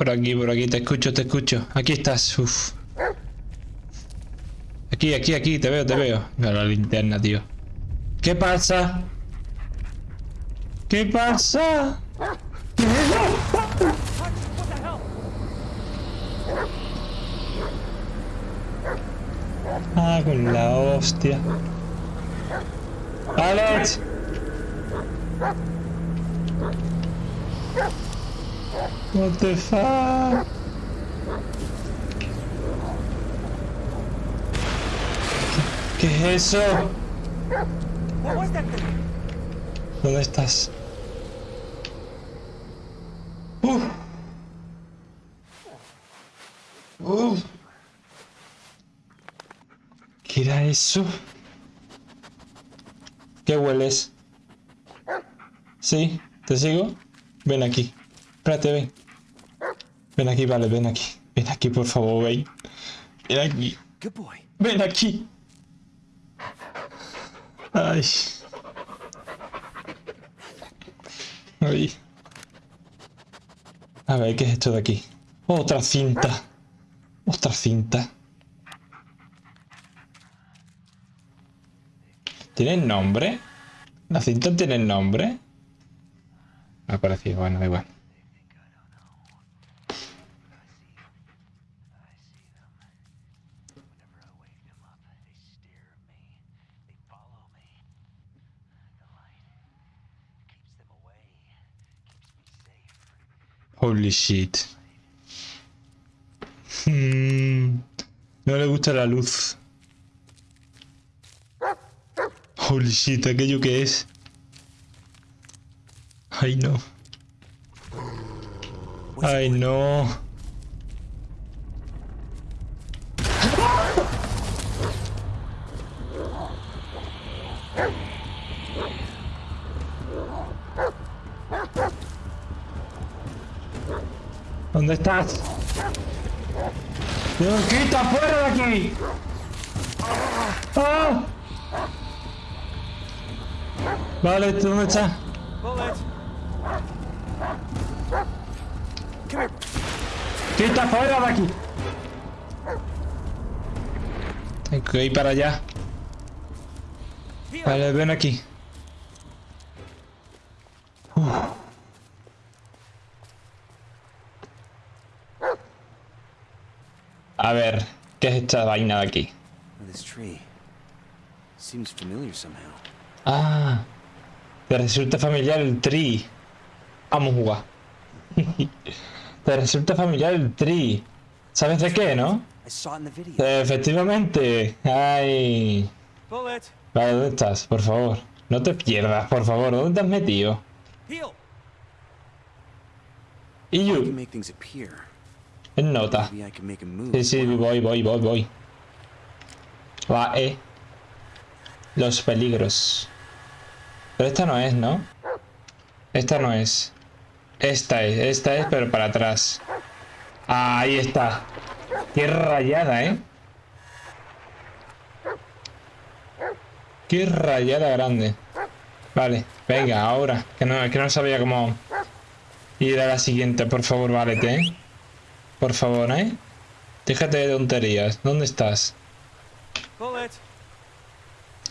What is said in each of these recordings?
Por aquí, por aquí, te escucho, te escucho. Aquí estás, uff. Aquí, aquí, aquí, te veo, te veo. La linterna, tío. ¿Qué pasa? ¿Qué pasa? Ah, con la hostia. ¡Alex! What the fuck? ¿Qué es eso? ¿Dónde estás? Uh. Uh. ¿Qué era eso? ¿Qué hueles? ¿Sí? ¿Te sigo? Ven aquí. Espérate, ven. Ven aquí, vale, ven aquí. Ven aquí, por favor, ven. Ven aquí. Ven aquí. Ay. Ay. A ver, ¿qué es esto de aquí? Otra cinta. Otra cinta. ¿Tiene nombre? ¿La cinta tiene nombre? Me ha parecido, bueno, da igual. Holy shit. Hmm, no le gusta la luz. Holy shit, aquello que es. Ay no. Ay no. ¿Dónde estás? ¡Dios, quita fuera de aquí! ¡Ah! Vale, ¿tú dónde estás? ¡Quita fuera de aquí! Tengo que ir para allá. Vale, ven aquí. Uf. A ver, ¿qué es esta vaina de aquí? This tree seems familiar somehow. Ah, te resulta familiar el tree. Vamos a jugar. te resulta familiar el tree. ¿Sabes de qué, no? Eh, Efectivamente. Ay. Vale, ¿dónde estás? Por favor. No te pierdas, por favor. ¿Dónde te has metido? Y you, en nota. Sí, sí, voy, voy, voy, voy. Va, eh. Los peligros. Pero esta no es, ¿no? Esta no es. Esta es, esta es, pero para atrás. Ah, ahí está. Qué rayada, ¿eh? Qué rayada grande. Vale, venga, ahora. Que no, que no sabía cómo ir a la siguiente. Por favor, válete, ¿eh? Por favor, ¿eh? Déjate de tonterías. ¿Dónde estás?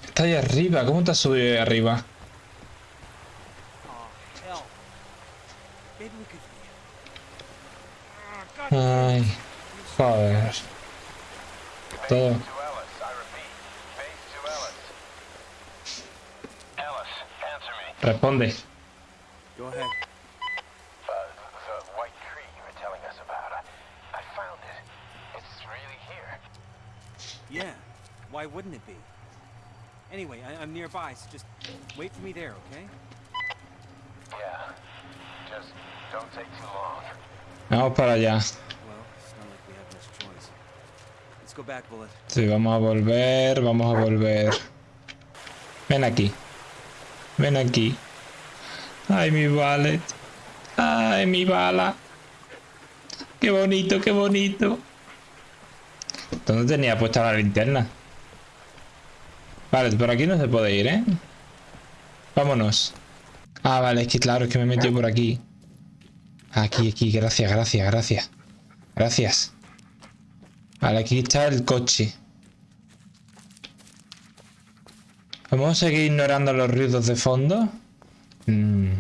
Está ahí arriba. ¿Cómo te has subido ahí arriba? Ay, joder. Todo. Responde. Go ahead. Uh, the white tree you were telling us about. I, I found it. It's really here. Yeah. Why wouldn't it be? Anyway, I, I'm nearby, so just wait for me there, okay? Yeah. Just don't take too long. Vamos para allá. Sí, vamos a volver, vamos a volver. Ven aquí. Ven aquí. Ay, mi ballet. Ay, mi bala. Qué bonito, qué bonito. ¿Dónde tenía puesta la linterna? Vale, por aquí no se puede ir, ¿eh? Vámonos. Ah, vale, es que claro, es que me he metido por aquí. Aquí, aquí, gracias, gracias, gracias. Gracias. Vale, aquí está el coche. Vamos a seguir ignorando los ruidos de fondo. Mm,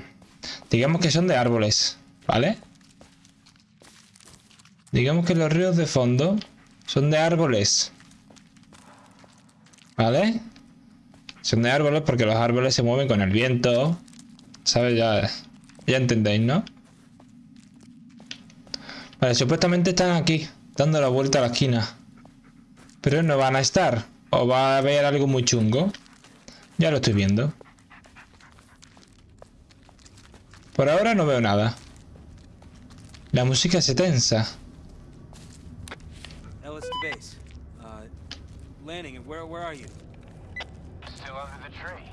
Digamos que son de árboles, ¿vale? Digamos que los ruidos de fondo son de árboles. ¿Vale? Son de árboles porque los árboles se mueven con el viento. ¿Sabes? Ya, ya entendéis, ¿no? Vale, supuestamente están aquí, dando la vuelta a la esquina. Pero no van a estar. O va a haber algo muy chungo. Ya lo estoy viendo. Por ahora no veo nada. La música se tensa. Ellis base. Uh, Lanning, where where are you? Still under the tree.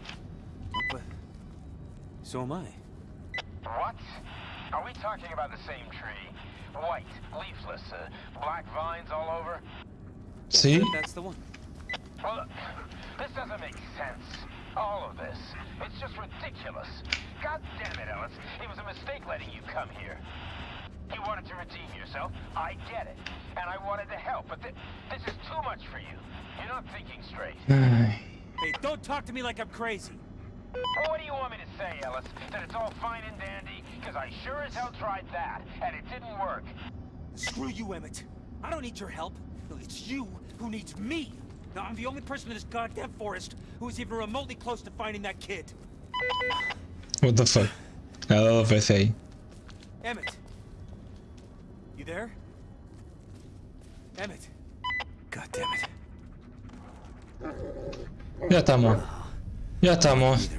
But so am I. What? Are we talking about the same tree? White, leafless, uh, black vines all over? See? That's the one. Well, look, this doesn't make sense. All of this. It's just ridiculous. God damn it, Ellis. It was a mistake letting you come here. You wanted to redeem yourself. I get it. And I wanted to help, but thi- this is too much for you. You're not thinking straight. Ay. Hey, don't talk to me like I'm crazy. Well, what do you want me to say, Ellis? That it's all fine and dandy? Because I sure as hell tried that, and it didn't work. Screw you, Emmett. I don't need your help. It's you who needs me. Now, I'm the only person in this goddamn forest who is even remotely close to finding that kid. What the fuck. Me ha dado PC ahí. Emmett. You there? Emmett. God damn it. Ya estamos. Ya estamos.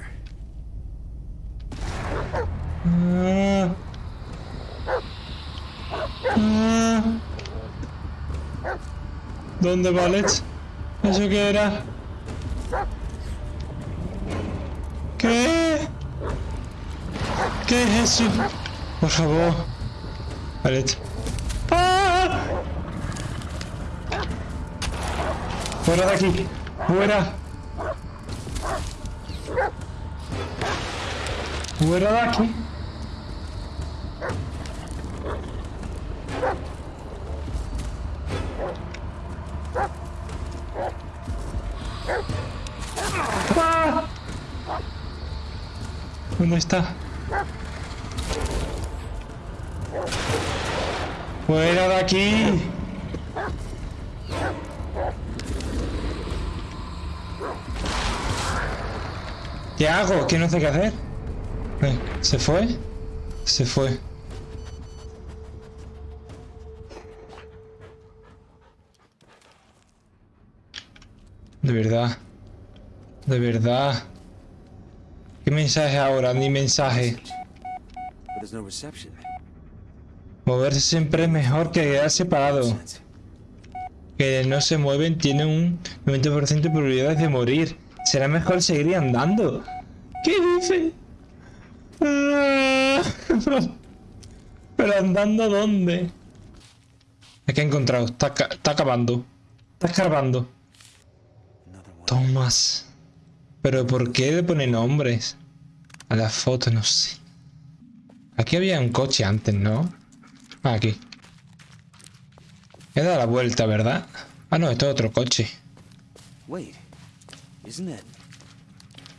¿Dónde va Alex? ¿Eso qué era? ¿Qué? ¿Qué es eso? Por favor. Alex. ¡Ah! Fuera de aquí. Fuera. Fuera de aquí. ¡Ah! ¿Dónde está? ¡Fuera de aquí! ¿Qué hago? ¿Qué no sé qué hacer? ¿Se fue? Se fue. De verdad. De verdad. ¿Qué mensaje ahora? Ni mensaje. Moverse siempre es mejor que quedarse parado. Sense. Que no se mueven tienen un 90% de probabilidades de morir. Será mejor seguir andando. ¿Qué dice? Ah. Pero andando dónde? Es que he encontrado. Está, está acabando. Está escarbando. Tomás. Pero ¿por qué le pone nombres? A la foto, no sé. Aquí había un coche antes, ¿no? Ah, aquí. He dado la vuelta, ¿verdad? Ah, no, esto es otro coche. Wait, isn't it?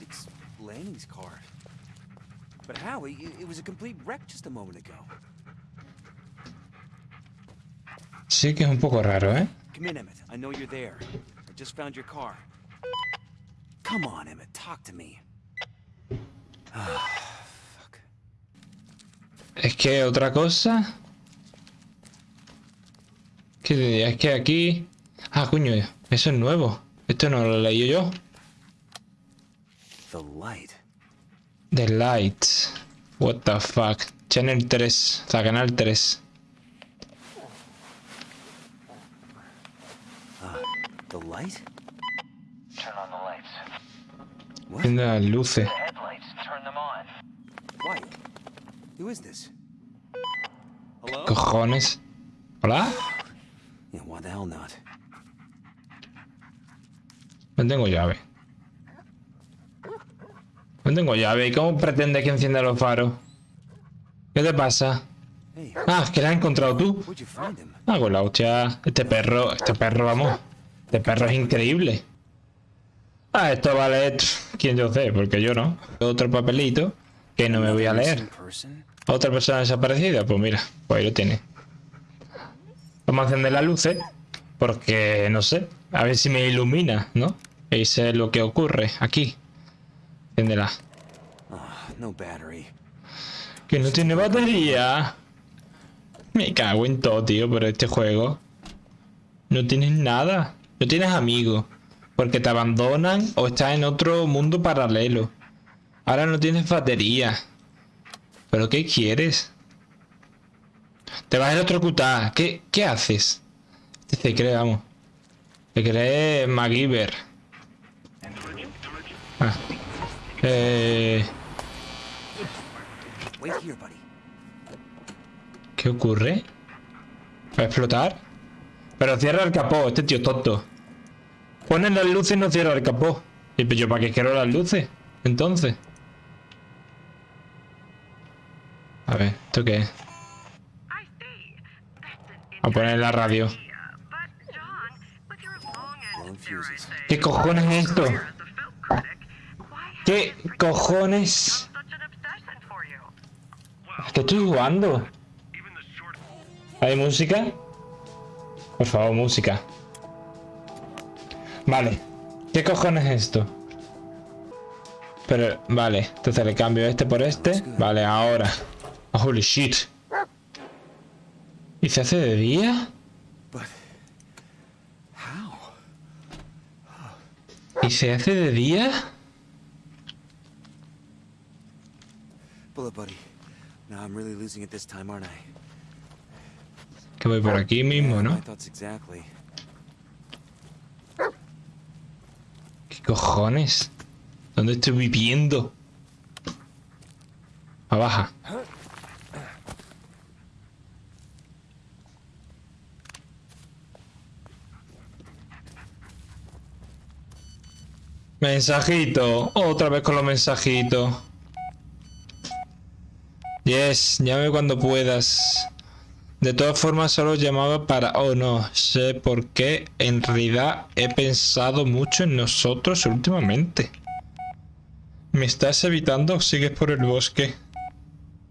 It's Lanning's car. But how? It, was a complete wreck just a moment ago. Sí que es un poco raro, ¿eh? Come in, Emmett. I know you're there. I just found your car. Come on, Emmett. Talk to me. Fuck. Es que otra cosa... ¿Qué diría? Es que aquí... Ah, coño, eso es nuevo. Esto no lo leí yo. The light. The Light. What the fuck. Channel 3. O sea, canal 3. The light? Turn on the lights. What? Viendo las luces. The headlights, turn them on. Why? Who is this? Hello? Cojones. ¿Hola? Yeah, why the hell not? No tengo llave. No tengo llave. ¿Y cómo pretende que encienda los faros? ¿Qué te pasa? Ah, que la has encontrado tú. Ah, con la hostia. Este perro, este perro, vamos. Este perro es increíble. Ah, esto vale pff, quien yo sé, porque yo no. Otro papelito que no me voy a leer. Otra persona desaparecida, pues mira, pues ahí lo tiene. Vamos a encender las luces, porque no sé, a ver si me ilumina, ¿no? Y sé lo que ocurre aquí. Ah. Que no tiene batería. Me cago en todo, tío, por este juego. No tienes nada. No tienes amigos. Porque te abandonan o estás en otro mundo paralelo. Ahora no tienes batería. ¿Pero qué quieres? Te vas a electrocutar. ¿Qué, qué haces? Se cree, vamos. Se cree MacGyver. Ah. Eh... ¿Qué ocurre? ¿Va a explotar? Pero cierra el capó, este tío tonto. Ponen las luces y no cierra el capó. ¿Y yo para qué quiero las luces? Entonces. A ver, ¿esto qué es? A poner la radio. ¿Qué cojones es esto? ¿Qué cojones? ¿Qué estoy jugando? ¿Hay música? Por favor, música. Vale. ¿Qué cojones es esto? Pero, vale. Entonces le cambio este por este. Vale, ahora. Holy shit. ¿Y se hace de día? ¿Y se hace de día? Buddy. Now I'm really losing it this time, aren't I? Que voy por aquí mismo, ¿no? ¿Qué cojones? ¿Dónde estoy viviendo? Abaja. Mensajito. Otra vez con los mensajitos. Yes, llame cuando puedas. De todas formas, solo llamaba para... Oh, no sé por qué. En realidad he pensado mucho en nosotros últimamente. ¿Me estás evitando o sigues por el bosque?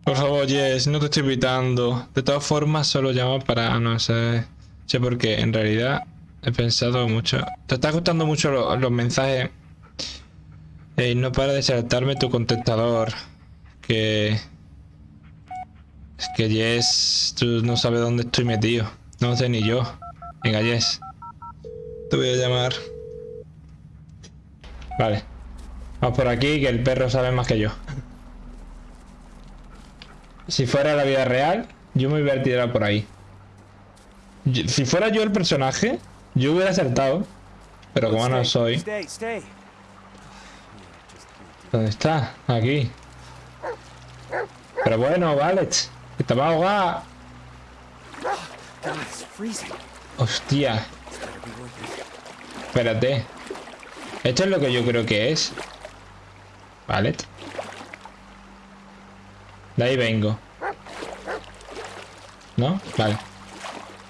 Por favor, Jess, no te estoy evitando. De todas formas, solo llamo para... No sé... Sé por qué. En realidad he pensado mucho... Te está gustando mucho lo- los mensajes. Ey, no para de saltarme tu contestador. Que... Es que Jess, tú no sabes dónde estoy metido. No sé ni yo. Venga, Jess. Te voy a llamar. Vale. Vamos por aquí, que el perro sabe más que yo. Si fuera la vida real, yo me hubiera tirado por ahí. Si fuera yo el personaje, yo hubiera acertado. Pero como no soy... ¿Dónde está? Aquí. Pero bueno, vale. Que te va a ahogar. Hostia. Espérate. Esto es lo que yo creo que es. Vale. De ahí vengo. ¿No? Vale.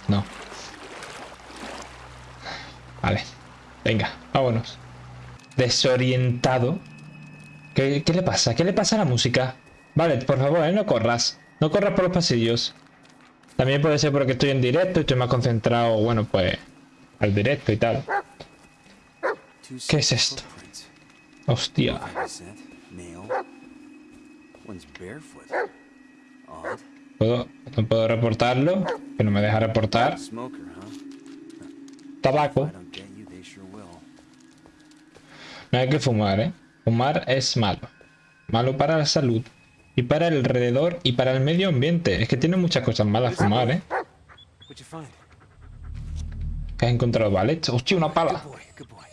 No. Vale. Venga, vámonos. Desorientado. ¿Qué, qué le pasa? ¿Qué le pasa a la música? Vale, por favor, ¿eh? no corras. No corras por los pasillos. También puede ser porque estoy en directo y estoy más concentrado, bueno, pues, al directo y tal. ¿Qué es esto? Hostia. Scent, male. One's barefoot. Odd. ¿Puedo, no puedo reportarlo, que no me deja reportar. Tabaco. No hay que fumar, ¿eh? Fumar es malo. Malo para la salud. Y para el alrededor y para el medio ambiente. Es que tiene muchas cosas malas fumar, ¿eh? ¿Qué has encontrado, vale? Hostia, una pala. Good boy, good boy.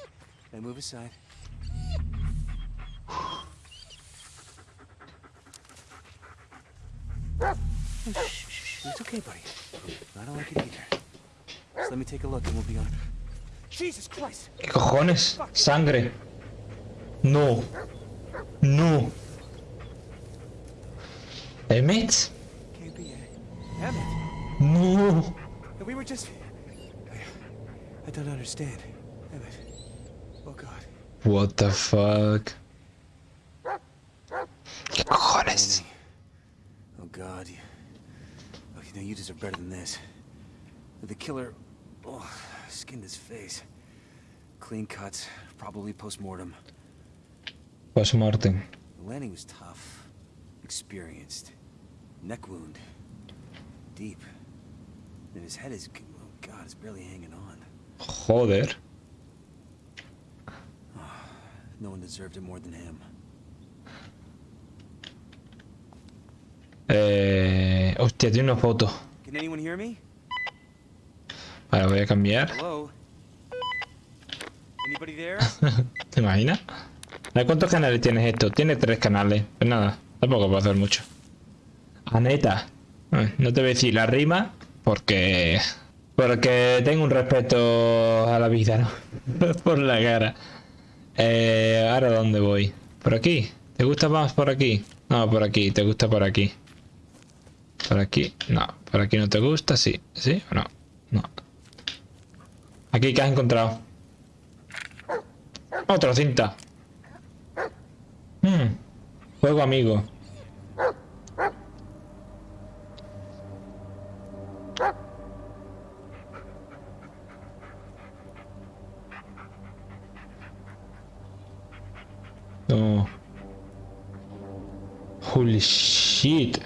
Now move aside. Shh, shh, shh. It's okay, buddy. I don't like it either. Just let me take a look and we'll be on. Jesus Christ! ¿Qué cojones? Sangre. No. No. ¿Emmet? Can't be it. Emmett, No. we were just. I, I don't understand. Emmett. Oh God. What the fuck. ¿Qué cojones? Oh God. You, oh, you know you deserve better than this. The killer, oh, skinned his face. Clean cuts, probably post-mortem. Post-mortem. The landing was tough, experienced. Neck wound, deep. And his head is, oh God, it's barely hanging on. Joder. No one deserved it more than him. Eh, hostia, tiene una foto. Can anyone hear me? Vale, voy a cambiar. Hello? Anybody there? ¿Te imaginas? ¿De cuántos canales tienes esto? Tiene tres canales. Pues nada, tampoco puedo hacer mucho. Aneta. Eh, No te voy a decir la rima porque... Porque tengo un respeto a la vida, ¿no? por la cara. Eh, ¿Ahora dónde voy? ¿Por aquí? ¿Te gusta más por aquí? No, por aquí. ¿Te gusta por aquí? ¿Por aquí? No. ¿Por aquí no te gusta? Sí. ¿Sí o no? No. Aquí, ¿qué has encontrado? Otra cinta. Hmm. Juego amigo. No. Holy shit.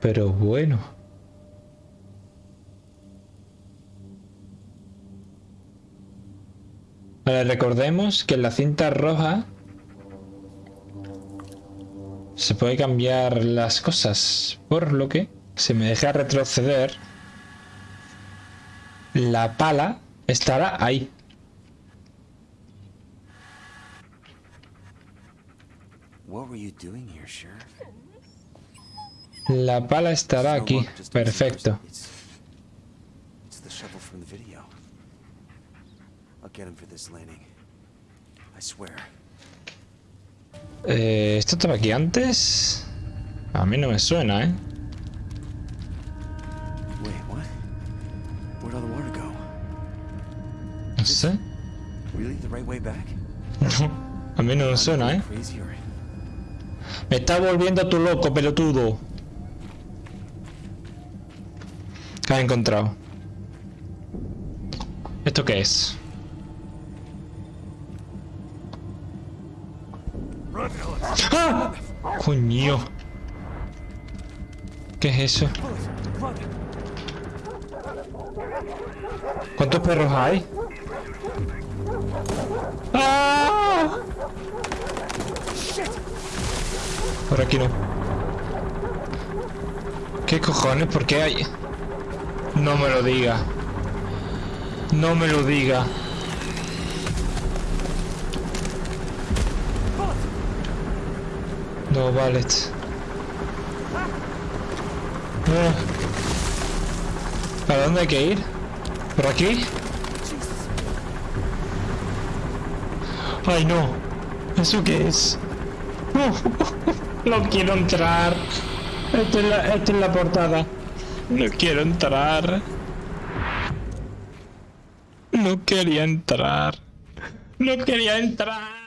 Pero bueno. Recordemos que la cinta roja se puede cambiar las cosas, por lo que si me deja retroceder, la pala estará ahí. what were you doing here, Sheriff? La pala estará It's no aquí. longer just a Perfecto. It's, it's the shovel from the video. I'll get him for this landing. I swear. Eh, ¿Esto estaba aquí antes? A mí no me suena, ¿eh? No sé. No, a mí no me suena, ¿eh? Me está volviendo tu loco, pelotudo. ¿Qué has encontrado? ¿Esto qué es? ¡Ah! Coño. ¿Qué es eso? ¿Cuántos perros hay? ¡Ah! Por aquí no. ¿Qué cojones? ¿Por qué hay? No me lo diga. No me lo diga. No, vale. Ah. ¿Para dónde hay que ir? ¿Por aquí? Ay, no. ¿Eso qué es? No, no quiero entrar. Esta es, la, esta es la portada. No quiero entrar. No quería entrar. No quería entrar.